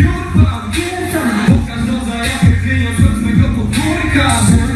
Biurpan, biurpan Pokaż do zajapy, wyniosłem z mego podwórka